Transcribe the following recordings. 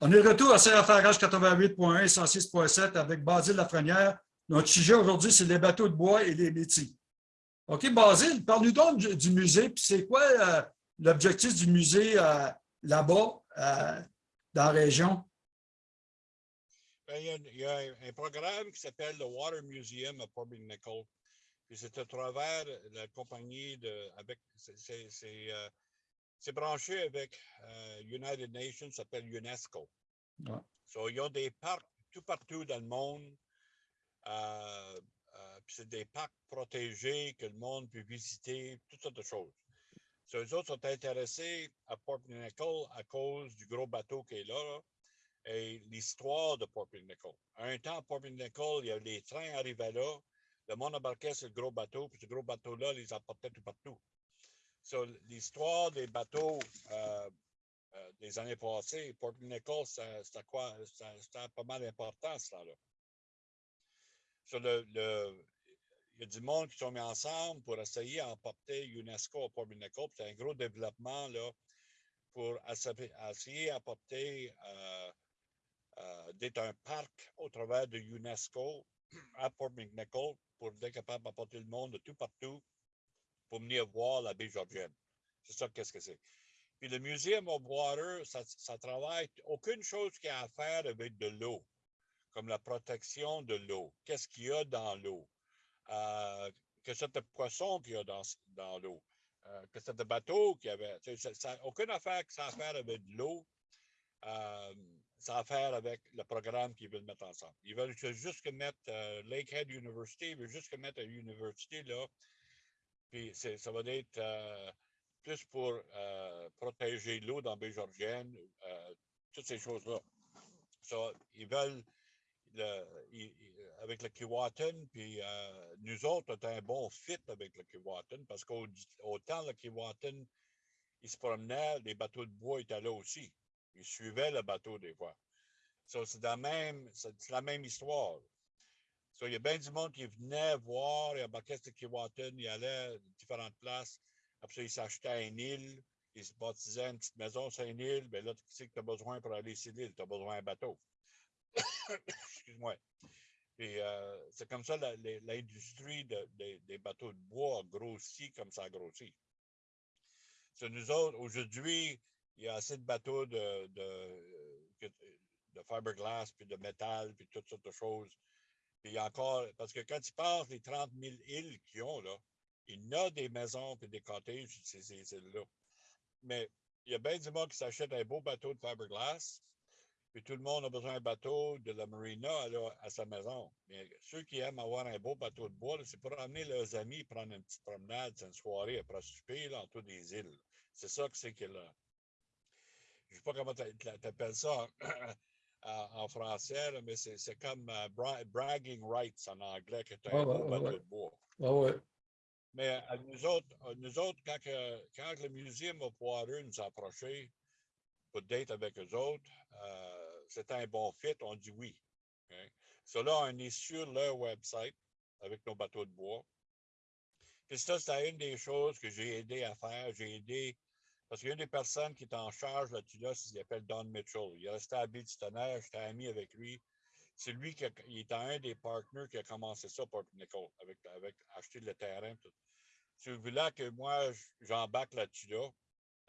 On est de retour à CFRH 88.1 et 106.7 avec Basile Lafrenière. Notre sujet aujourd'hui, c'est les bateaux de bois et les métiers. OK, Basile, parle-nous donc du, musée, puis c'est quoi euh, l'objectif du musée euh, là-bas, euh, dans la région? Ben, il, y a, un, programme qui s'appelle le Water Museum à Port Nickel. Puis c'est à travers la compagnie avec c'est- c'est branché avec euh, United Nations, ça s'appelle UNESCO. Ouais. So, ils ont des parcs tout partout dans le monde. Euh, euh, c'est des parcs protégés que le monde peut visiter, toutes sortes de choses. So, eux autres sont intéressés à Port Nickel à cause du gros bateau qui est là, et l'histoire de Port Nickel. À un temps, à Port Nickel, il y avait les trains arrivaient là, le monde embarquait sur le gros bateau, puis ce gros bateau-là les emportait tout partout. So, l'histoire des bateaux euh, euh, des années passées, Port Nickel, ça- c'était quoi? C'était pas mal important, ça, là. So, le, il y a du monde qui sont mis ensemble pour essayer d'emporter UNESCO à Port Nickel. C'est un gros développement, là, pour essayer d'apporter euh, d'être un parc au travers de UNESCO à Port McNichol pour être capable d'apporter le monde de tout partout pour venir voir la baie georgienne. C'est ça qu'est-ce que c'est? Puis le Museum of Water, ça, travaille aucune chose qui a à faire avec de l'eau, comme la protection de l'eau. Qu'est-ce qu'il y a dans l'eau? Euh, que c'est de poisson qu'il y a dans, dans l'eau? Euh, que c'est de bateaux qu'il y avait? Ça, aucune affaire que ça a à faire avec de l'eau. Euh, ça a à faire avec le programme qu'ils veulent mettre ensemble. Ils veulent juste mettre Lakehead University, ils veulent juste mettre une université là. Puis ça va être euh, plus pour euh, protéger l'eau dans baie georgienne, euh, toutes ces choses-là. So, ils veulent, le- ils- ils- avec le Keewatin, puis nous autres, on a un bon fit avec le Keewatin parce qu'autant le Keewatin, il se promenait, les bateaux de bois étaient là aussi. Ils suivaient le bateau des fois. So, c'est la même, la même histoire. Il y a bien du monde qui venait voir, il embarquait sur Keewatin, il allait à différentes places. Après ça, il s'achetait une île, il se baptisait une petite maison sur une île. Ben là, tu sais que tu as besoin pour aller sur l'île, tu as besoin d'un bateau. Excuse-moi. Puis euh, c'est comme ça l'industrie de- de- des bateaux de bois a grossi comme ça a grossi. Nous autres, aujourd'hui, il y a assez de bateaux de, de, de fiberglass, puis de métal, puis toutes sortes de choses. Puis il y a encore, parce que quand tu passes les 30 000 îles qu'ils ont, là, il y a des maisons puis des cottages sur ces îles-là. Mais il y a bien du monde qui s'achète un beau bateau de fiberglass, puis tout le monde a besoin d'un bateau de la marina à sa maison. Mais ceux qui aiment avoir un beau bateau de bois, c'est pour amener leurs amis prendre une petite promenade, une soirée après souper là, autour des îles. C'est ça que c'est que là. Je ne sais pas comment tu appelles ça en, français, là, mais c'est c'est comme euh, bra- bragging rights en anglais, que tu as Ah un ouais, bateau ouais. de bois. Ah ouais. Mais à nous autres, nous autres quand, que- quand le Museum of Water nous a approchés pour date avec eux autres, euh, c'était un bon fit, on dit oui. OK? So là, on est sur leur website avec nos bateaux de bois. Puis ça, c'était une des choses que j'ai aidé à faire. J'ai aidé, parce qu'il des personnes qui est en charge là-dessus, là, il s'appelle Don Mitchell. Il est resté à Bill-Tonnerre, j'étais ami avec lui. C'est lui qui est un des partenaires qui a commencé ça pour Nicole, avec, avec acheter le terrain. Tout. C'est là que moi, j'embarque là-dessus, là,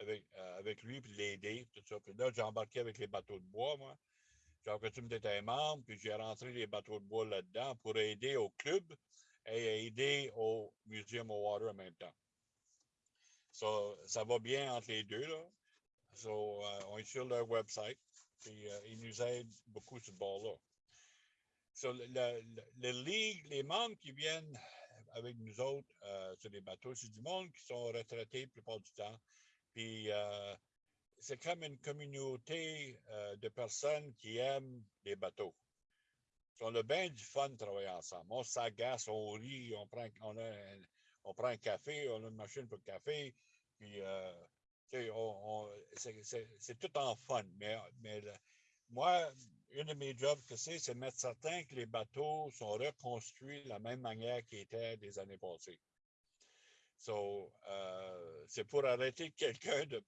avec, euh, lui, puis l'aider. Puis là, j'ai embarqué avec les bateaux de bois, moi. J'ai coutume d'être un membre, puis j'ai rentré les bateaux de bois là-dedans pour aider au club et aider au Museum of Water en même temps. So, ça va bien entre les deux, là. Euh, on est sur leur website, puis euh, ils nous aident beaucoup sur ce bord-là. Les membres qui viennent avec nous autres euh, sur les bateaux, c'est du monde qui sont retraités la plupart du temps. Puis c'est comme une communauté de personnes qui aiment les bateaux. On a bien du fun de travailler ensemble. On s'agace, on rit, on prend, on, a un, on prend un café, on a une machine pour le café, puis euh, c'est- tout en fun. Mais, mais le- moi, une de mes jobs que c'est, c'est mettre certain que les bateaux sont reconstruits de la même manière qu'ils étaient des années passées. So, euh, c'est pour arrêter quelqu'un de,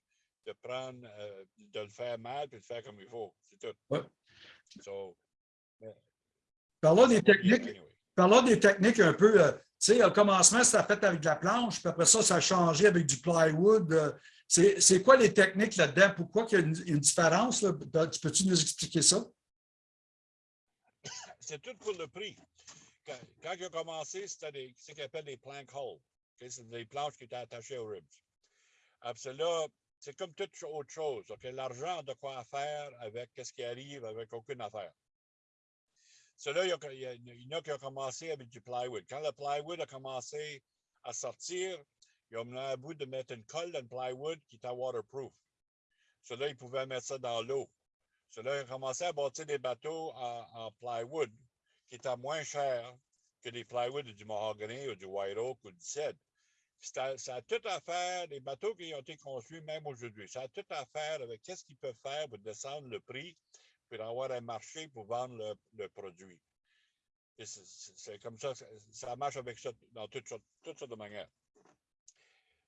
de prendre, euh, de le faire mal puis de le faire comme il faut. C'est tout. Ouais. So, Parlons des techniques. anyway. Parlons des techniques un peu. euh, tu sais, au commencement, c'était fait avec de la planche, puis après ça, ça a changé avec du plywood. euh, C'est quoi les techniques là-dedans? Pourquoi il y a une, différence? là? Tu Peux-tu nous expliquer ça? c'est tout pour le prix. Quand, a commencé, c'était ce qu'on appelle des plank holes. C'est des planches qui étaient attachées aux ribs. Après c'est comme toute autre chose. ok, L'argent de quoi faire avec ce qui arrive avec aucune affaire. Cela, il y, en a qui ont commencé avec du plywood. Quand le plywood a commencé à sortir, ils ont mené à bout de mettre une colle dans le plywood qui était waterproof. Cela, ils pouvaient mettre ça dans l'eau. Cela, ils ont commencé à bâtir des bateaux en, plywood qui étaient moins chers que des plywood du mahogany ou du white oak ou du cèdre. Ça, ça a tout à faire, les bateaux qui ont été construits même aujourd'hui, ça a tout à faire avec qu'est-ce qu'ils peuvent faire pour descendre le prix, pour avoir un marché pour vendre le, le produit. C'est comme ça, ça, marche avec ça dans toutes sortes, toutes sortes de manières.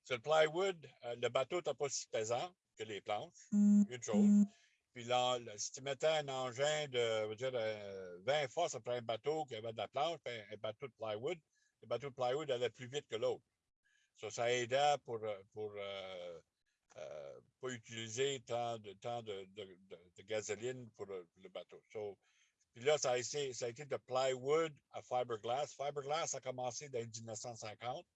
Sur le plywood, euh, le bateau n'est pas si pesant que les planches, une chose. Puis là, si tu mettais un engin de, va dire, euh, 20 fois, ça prend un bateau qui avait de la planche, puis un, bateau de plywood. Le bateau de plywood allait plus vite que l'autre. Ça, ça aidait pour, pour euh, euh, pas utiliser tant de, tant de, de, gasoline pour le, bateau. Puis là, ça a, été, ça a été de plywood à fiberglass. Fiberglass a commencé dans les 1950.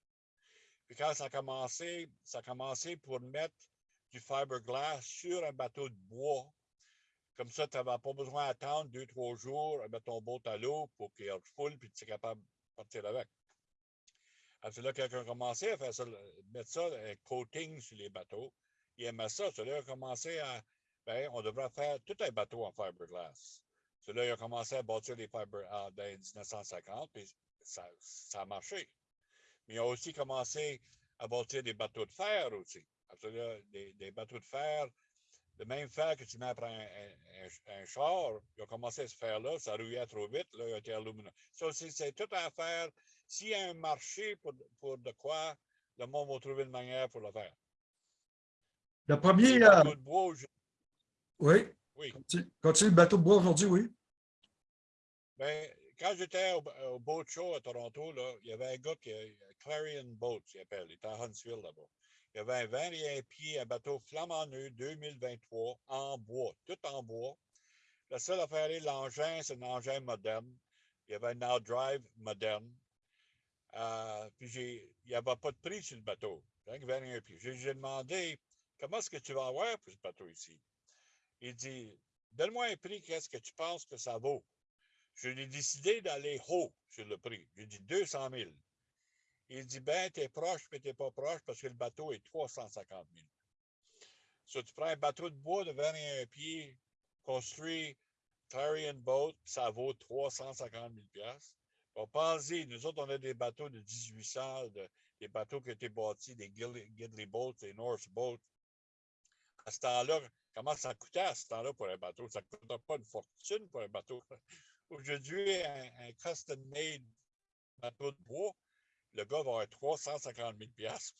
Puis quand ça a commencé, ça a commencé pour mettre du fiberglass sur un bateau de bois. Comme ça, tu n'avais pas besoin d'attendre deux, trois jours, mettre ton boat à l'eau pour qu'il refoule puis tu es capable de partir avec. Alors, là, quelqu'un a commencé à faire ça, mettre ça, un coating sur les bateaux. Il aimait ça. Celui-là a commencé à, ben, on devrait faire tout un bateau en fiberglass. Celui-là, il a commencé à bâtir des fiber en, dans les 1950, puis ça, ça a marché. Mais il a aussi commencé à bâtir des bateaux de fer aussi. Là, des, bateaux de fer, le même fer que tu mets après un, un- char, il a commencé à se faire là, ça rouillait trop vite, là, il a été aluminum. Ça, c'est c'est tout à faire. S'il y a un marché pour, pour de quoi, le monde va trouver une manière pour le faire. Le premier, Les euh, bateaux de bois, aujourd'hui- oui, oui. continue, le bateau de bois aujourd'hui, oui. Ben, quand j'étais au, au Boat Show à Toronto, là, il y avait un gars qui Clarion Boat, il appelle, il était à Huntsville là-bas. Il y avait un 21 pieds, un bateau flamand neuf 2023 en bois, tout en bois. La seule affaire, est l'engin, c'est un engin moderne. Il y avait un outdrive moderne. Euh, puis il n'y avait pas de prix sur le bateau. Que 21 pieds. J'ai demandé comment est-ce que tu vas avoir pour ce bateau ici? Il dit Donne-moi un prix, qu'est-ce que tu penses que ça vaut? Je l'ai décidé d'aller haut sur le prix. J'ai dit 200 000. Il dit, ben, t'es proche, mais t'es pas proche parce que le bateau est 350 000. So, tu prends un bateau de bois de 21 pieds, construit Clarion Boat, ça vaut 350 000 piastres. Bon, pensez, nous autres, on a des bateaux de 1800, de- des bateaux qui ont été bâtis, des Gidley, Boats, des Norse Boats. À ce temps-là, comment ça coûtait à ce temps-là pour un bateau? Ça ne coûtait pas une fortune pour un bateau. Aujourd'hui, un, custom-made bateau de bois, le gars va avoir 350 000 piastres.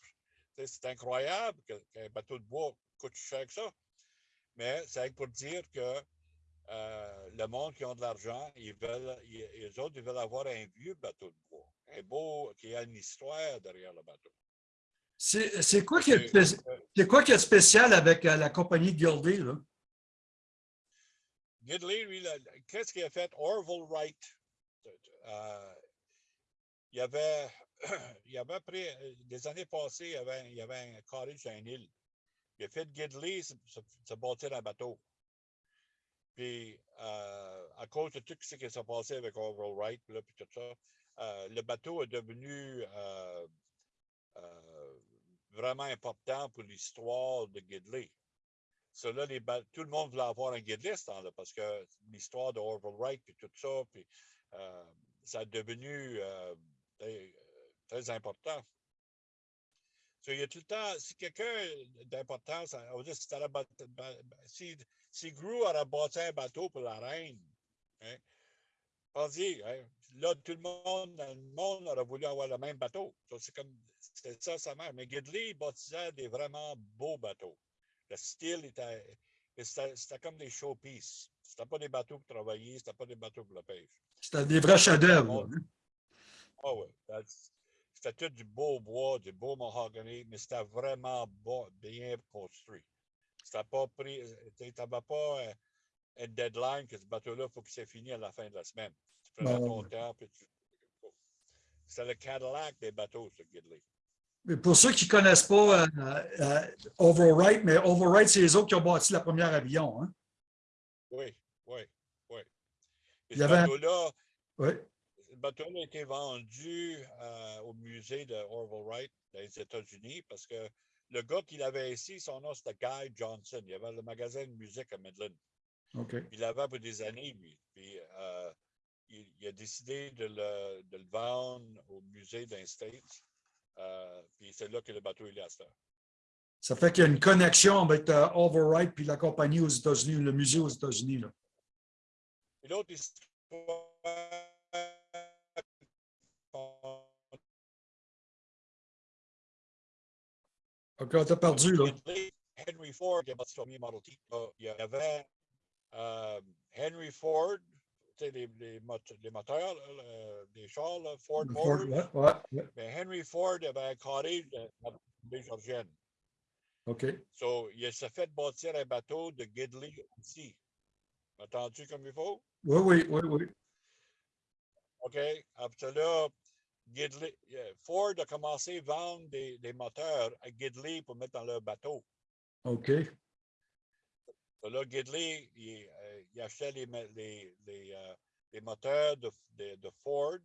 Tu sais, C'est incroyable qu'un bateau de bois coûte cher que ça. Mais c'est pour dire que euh, le monde qui ont de l'argent, ils veulent, les autres, ils veulent avoir un vieux bateau de bois, un beau, qui a une histoire derrière le bateau. C'est quoi, qui est euh, quoi qui est spécial avec euh, la compagnie Gilded? Là? Là, qu'est-ce qu'il a fait? Orville Wright. euh, il y avait, il y avait après, euh, des années passées, il y avait, un- il y avait un cottage sur une île. Il a fait Gidley se, se, bâtir un bateau. Puis, euh, à cause de tout ce qui s'est passé avec Orville Wright, là, puis tout ça, euh, le bateau est devenu euh, vraiment important pour l'histoire de Gidley. Ba- tout le monde voulait avoir un guide list là parce que l'histoire de Orville Wright puis tout ça, puis euh, ça a devenu euh, très, important. Il y a tout le temps, si quelqu'un d'importance, si, si, aurait bâti un bateau pour la reine, hein, pensez, hein, là, tout le monde dans le monde aurait voulu avoir le même bateau. C'est comme, c'est ça, ça marche. Mais Gidley, bâtissait des vraiment beaux bateaux. Le style était. C'était c'était comme des showpieces. C'était pas des bateaux pour travailler, c'était pas des bateaux pour la pêche. C'était des vrais chefs-d'œuvre. hein. Ah ouais. that's- C'était tout du beau bois, du beau mahogany, mais c'était vraiment beau- bien construit. C'était pas pris. Tu n'avais pas euh, un deadline que ce bateau-là, il faut qu'il soit fini à la fin de la semaine. Tu prenais Bon. ton temps, puis tu. C'était le Cadillac des bateaux, ce Gidley. Pour ceux qui ne connaissent pas euh, euh, Overwright, mais Overwright, c'est les autres qui ont bâti la première avion. Hein? Oui, oui, oui. Et Il y avait un- bateau-là, Oui. Le bateau a été vendu euh, au musée de Orville Wright dans les États-Unis parce que le gars qui l'avait ici, son nom c'était Guy Johnson. Il avait le magasin de musique à Midland. OK. Il l'avait pour des années, lui. Puis euh, il, il a décidé de le, de le vendre au musée d'un States. Euh, puis c'est là que le bateau il est à cette heure. Ça fait qu'il y a une connexion avec euh, Overwright puis la compagnie aux États-Unis, le musée aux États-Unis. l'autre histoire. OK, t'as perdu, là. Henry Ford Il y avait euh, Henry Ford, les, les, les moteurs, les chars, là, Ford Ford, Motors. ouais, ouais, ouais. Mais Henry Ford avait un cottage de la baie Georgienne. OK. So, il s'est fait bâtir un bateau de Gidley ici. Entendu comme il faut? Oui, oui, oui, oui. OK. Après là, Gidley, euh, Ford a commencé à vendre des, des moteurs à Gidley pour mettre dans leur bateau. OK. So Là, Gidley, il, euh, il achetait les, les, les, euh, les moteurs de, de, de Ford.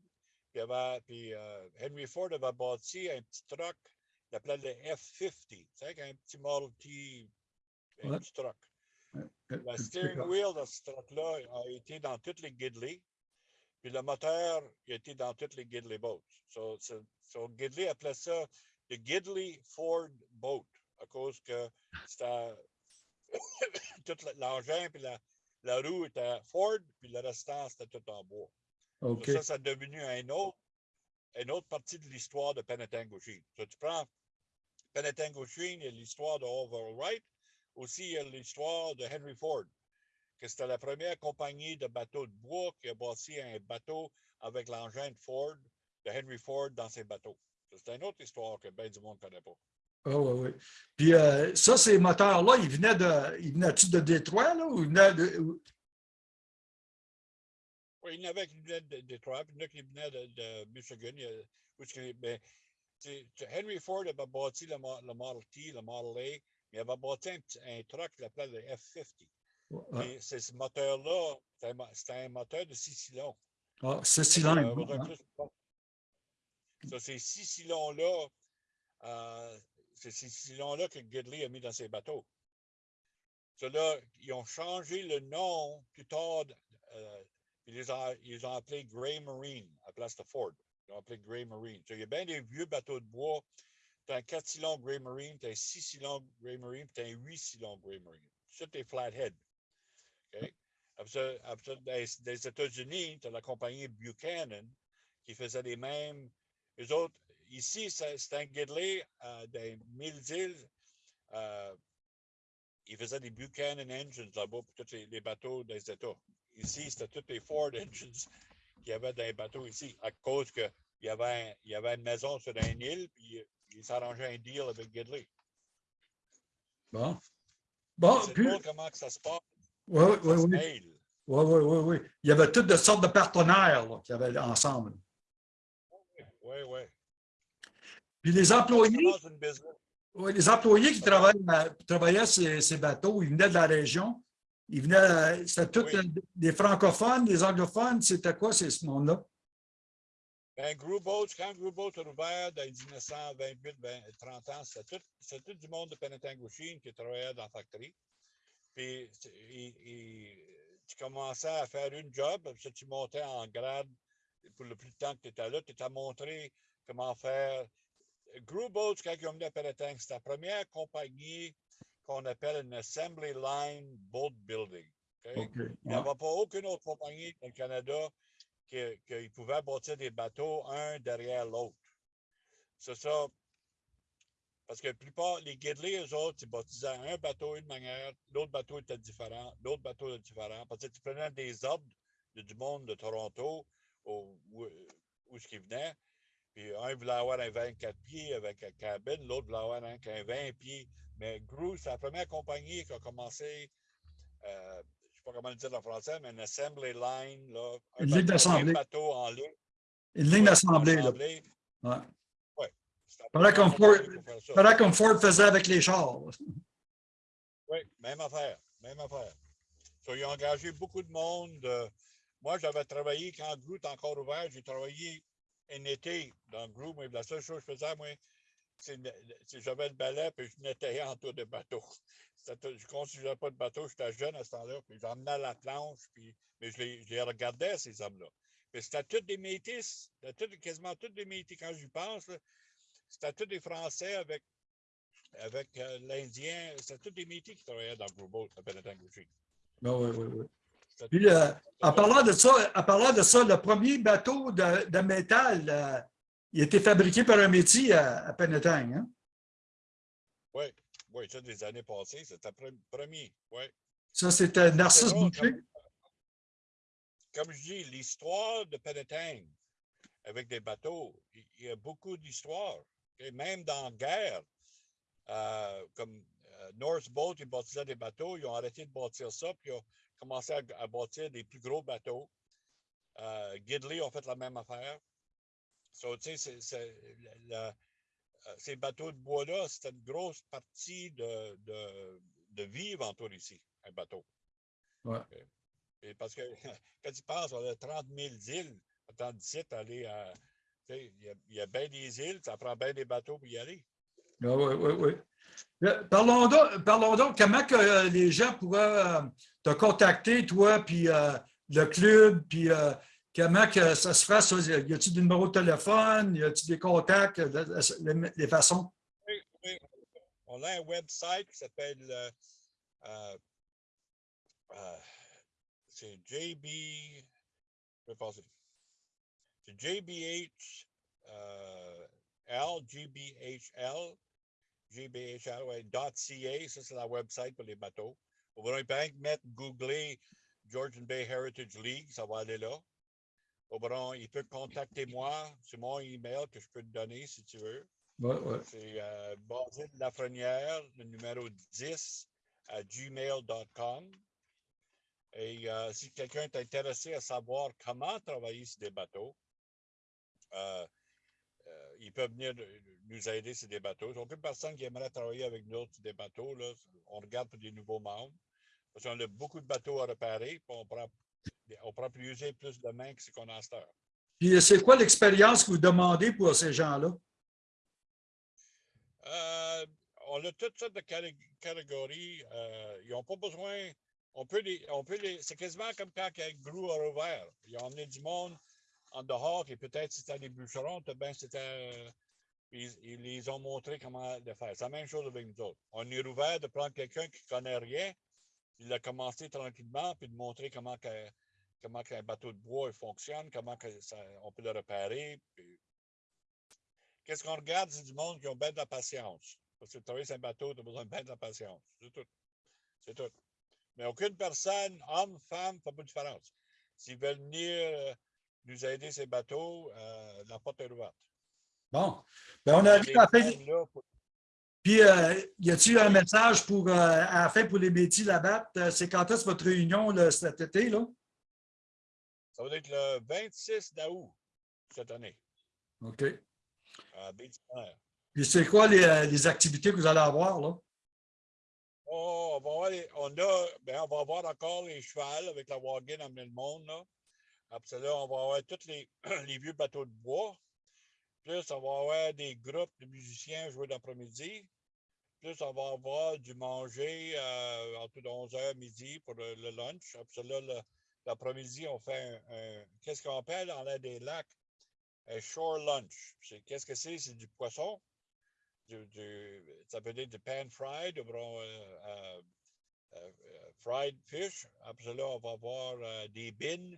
Puis, il avait- puis, euh, Henry Ford avait bâti un petit truck, il appelait le F-50. Tu sais, un petit Model T, un Ouais. petit truck. Euh, Le steering wheel de ce truck-là a été dans toutes les Gidley. Puis le moteur il a été dans toutes les Gidley boats. So, so, so Gidley appelait ça le Gidley Ford boat à cause que c'était tout le- l'engin puis la, la roue était Ford puis le restant c'était tout en bois. So, OK. Ça, ça devenu un autre, une autre partie de l'histoire de Penetanguishene. So, tu prends Penetanguishene, il y a l'histoire de Orville Wright, aussi il y a l'histoire de Henry Ford, que c'était la première compagnie de bateaux de bois qui a bâti un bateau avec l'engin de Ford, de Henry Ford dans ses bateaux. C'est une autre histoire que bien du monde ne connaît pas. Ah, oui, oui. Puis euh, ça, ces moteurs-là, ils venaient de. Ils venaient-tu de Détroit, là, ou ils venaient de. ou- Oui, il y en avait qui venaient de Détroit, puis il y en a qui venaient de, de Michigan. a- Henry Ford avait bâti le, le Model T, le Model A, mais il avait bâti un, truck qu'il appelait le F-50. Ah, Puis c'est ce moteur-là, c'était un moteur de six cylindres. ah, c'est Euh, cylindre. besoin hein? Ça, ces six cylindres-là, euh, c'est ces cylindres-là que Gidley a mis dans ses bateaux. Ceux-là, ils ont changé le nom plus tard. euh, ils, les ont, ils ont appelés Grey Marine à la place de Ford. Ils ont appelé Grey Marine. Il y a bien des vieux bateaux de bois. Tu as un 4 cylindres Grey Marine, tu as un 6 cylindres Grey Marine, tu as un 8 cylindres Grey Marine. C'est des flathead. OK? Après après des, des États-Unis, tu as la compagnie Buchanan qui faisait les mêmes. Les autres, ici, c'est c'est un Gidley euh, des Mille-Îles. Euh, il faisait des Buchanan engines là-bas pour tous les, les bateaux des États. Ici, c'était tous les Ford engines qu'il y avait dans les bateaux ici, à cause qu'il y, avait il y avait une maison sur une île, puis il, s'arrangeait un deal avec Gidley. Bon. Bon, C'est puis. comment que ça se passe. Oui, oui, oui. Oui, oui, oui, oui. Il y avait toutes de sortes de partenaires là, qui avaient ensemble. Oui, oui. Puis les employés, oui, les employés qui travaillaient, ces, ces bateaux, ils venaient de la région. Ils venaient, euh, c'était tous Oui. euh, des francophones, des anglophones. C'était quoi, c'est ce monde-là? Ben, Boats, quand Group Boats a ouvert dans les 1928, 20, 30 ans, c'était tout, tout du monde de Penetanguishene qui travaillait dans la factory. Puis, tu- il- il- tu commençais à faire une job, puis tu montais en grade pour le plus de temps que tu étais là. Tu t'as montré comment faire. Group Boats, quand ils ont venu à Penetang, c'était la première compagnie qu'on appelle une Assembly Line Boat Building. Il n'y avait pas aucune autre compagnie dans le Canada qui, qui pouvait bâtir des bateaux un derrière l'autre. C'est ça. Parce que la plupart, les Gidley, eux autres, ils baptisaient un bateau d'une manière, l'autre bateau était différent, l'autre bateau était différent. Parce que tu prenais des ordres du monde de Toronto, où, où, où ce qui venait, puis un voulait avoir un 24 pieds avec un cabine, l'autre voulait avoir un, qu'un 20 pieds. Mais Gru, c'est la première compagnie qui a commencé, euh, je ne sais pas comment le dire en français, mais une assembly line, là, un Une ligne bateau- d'assemblée. en ligne. Une ligne d'assemblée. Ouais. Voilà première comme Ford- comme Ford faisait avec les chars. Oui, même affaire, même affaire. So, ils ont engagé beaucoup de monde. euh, moi, j'avais travaillé quand était encore ouvert, j'ai travaillé un été dans Gru, mais la seule chose que je faisais, moi, c'est j'avais le balai puis je nettoyais en tour de bateau. Je construisais pas de bateau, j'étais jeune à ce temps-là, puis j'emmenais la planche, puis, mais je les, regardais, ces hommes-là. Puis c'était tous des métis, tous- quasiment tous des métis. Quand j'y pense, c'était tous des Français avec, avec euh, l'Indien, c'était tous des métis qui travaillaient dans le gros boat à Penetanguchi. Ben oui, oui, oui. Puis, euh, en parlant de ça, en parlant de ça, le premier bateau de, de métal, euh, il a été fabriqué par un métier à, à Penetang, hein? Oui, oui, ça, des années passées, c'était le pre- premier. Oui. Ça, c'était Narcisse Boucher? Comme je dis, l'histoire de Penetang avec des bateaux, il il y a beaucoup d'histoires. Et même dans la guerre, euh, comme North Boat, ils bâtissaient des bateaux, ils ont arrêté de bâtir ça, puis ils ont commencé à, à bâtir des plus gros bateaux. Euh, Gidley ont fait la même affaire. So, euh, ces bateaux de bois-là, c'était une grosse partie de, de, de vivre en ici, un bateau. Ouais. Et- et parce que quand tu penses, on a 30 000 îles, attends d'ici, aller à. y, il y a bien des îles, ça prend bien des bateaux pour y aller. Oui, oui, oui. Parlons donc, parlons donc comment que euh, les gens pourraient euh, te contacter, toi, puis euh, le club, puis comment que ça se ça? Y a-t-il des numéros de téléphone? Y a-t-il des contacts, les, façons? Oui, oui. On a un website qui s'appelle. euh, c'est JB. Je vais. C'est euh, Ouais, .ca, ça c'est la website pour les bateaux. On va bien mettre, googler Georgian Bay Heritage League, ça va aller là. Au bon, il peut contacter moi, c'est mon email que je peux te donner si tu veux. Ouais, ouais. C'est euh, Basile Lafrenière, le numéro 10 à gmail.com. Et euh, si quelqu'un est intéressé à savoir comment travailler sur des bateaux, euh, euh, ils peuvent venir nous aider sur des bateaux. Il n'y a aucune personne qui aimerait travailler avec nous sur des bateaux. Là. On regarde pour des nouveaux membres. Parce qu'on a beaucoup de bateaux à réparer. puis on prend, on prend plus plus de mains que ce qu'on a à cette heure. Puis c'est quoi l'expérience que vous demandez pour ces gens-là? Euh, on a toutes sortes de catég- catégories. euh, ils n'ont pas besoin. On peut les. On peut les c'est quasiment comme quand Gru a ouvert. Ils ont emmené du monde en dehors et peut-être c'était des bûcherons, peut-être c'était. Ils, ils ont montré comment le faire. C'est la même chose avec nous autres. On est ouvert de prendre quelqu'un qui ne connaît rien, il a commencé tranquillement, puis de montrer comment, que, comment bateau de bois il fonctionne, comment que ça, on peut le réparer. Qu'est-ce qu'on regarde, c'est du monde qui ont bien de la patience. Parce que travailler sur un bateau, tu as besoin de bien de la patience. C'est tout. C'est tout. Mais aucune personne, homme, femme, pas de différence. S'ils veulent venir euh, nous aider ces bateaux, euh, la porte est ouverte. Bon. Ben, on arrive à la fin. là Puis, euh, y a-t-il un message pour, euh, à la fin pour les métiers là-bas? Euh, C'est quand est-ce votre réunion là, cet été? Là? Ça va être le 26 d'août cette année, OK. à. Puis, c'est quoi les, les activités que vous allez avoir? Là? Oh, on va avoir, les- on a, ben, on va avoir encore les chevals avec la wagon amener le monde, là. Après ça, on va avoir tous les, les vieux bateaux de bois. Plus, on va avoir des groupes de musiciens jouer l'après-midi. Plus, on va avoir du manger euh, entre 11h midi pour le, lunch. Après là, l'après-midi, on fait un, qu'est-ce qu'on appelle en l'air des lacs? Un shore lunch. Qu'est-ce que c'est? C'est du poisson. Ça peut être du pan fried, ou bien, euh, euh, fried fish. Après là, on va avoir des bines,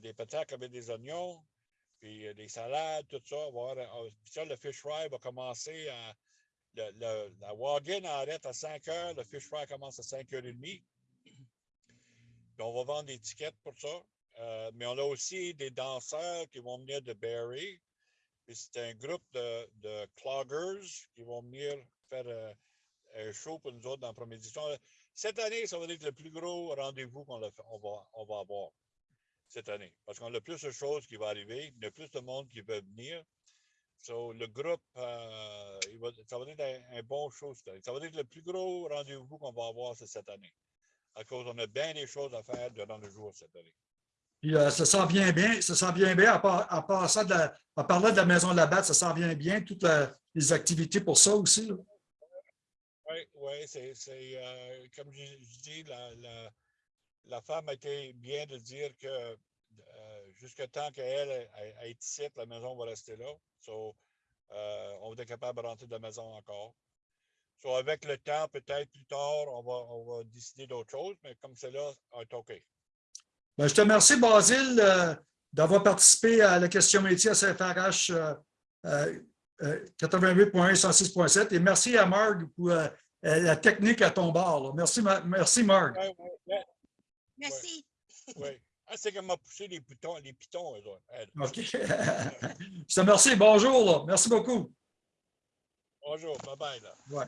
des patates avec des oignons, puis euh, des salades, tout ça. Euh, puis ça, le fish fry va commencer à le- le- la wagon arrête à 5 heures, le fish fry commence à 5 heures et demie. Puis on va vendre des tickets pour ça. Euh, mais on a aussi des danseurs qui vont venir de Barrie. Puis c'est un groupe de, de cloggers qui vont venir faire euh, un show pour nous autres dans la première édition. Cette année, ça va être le plus gros rendez-vous qu'on va, on va avoir cette année. Parce qu'on a plus de choses qui vont arriver, il y a plus de monde qui veut venir. So, le groupe, euh, il va- ça va être un, un bon show cette année. Ça va être le plus gros rendez-vous qu'on va avoir cette année. À cause on a bien des choses à faire durant le jour cette année. Puis euh, ça sent bien bien, ça sent bien bien, à part, à part ça, de la, à parler de la maison de la batte, ça sent bien bien, toutes la- les activités pour ça aussi. là. Oui, oui, c'est, c'est, euh, comme je, je dis, la, la, la femme a été bien de dire que euh, jusqu'à temps qu'elle elle, elle est ici, la maison va rester là. So, euh, on va être capable de rentrer de la maison encore. So, avec le temps, peut-être plus tard, on va, on va décider d'autres choses, mais comme c'est là, c'est OK. Ben, je te remercie, Basile, euh, d'avoir participé à la question métier à CFRH euh, euh, euh, 88.1 106.7 et merci à Marg pour la technique à ton bord. là. Merci, merci Marg. Ouais, ouais, ouais, Merci. ouais. Ah, c'est qu'elle m'a poussé les pitons, les pitons, eux autres, elle. OK. je te remercie. Bonjour. là. Merci beaucoup. Bonjour, bye bye. Là. Ouais.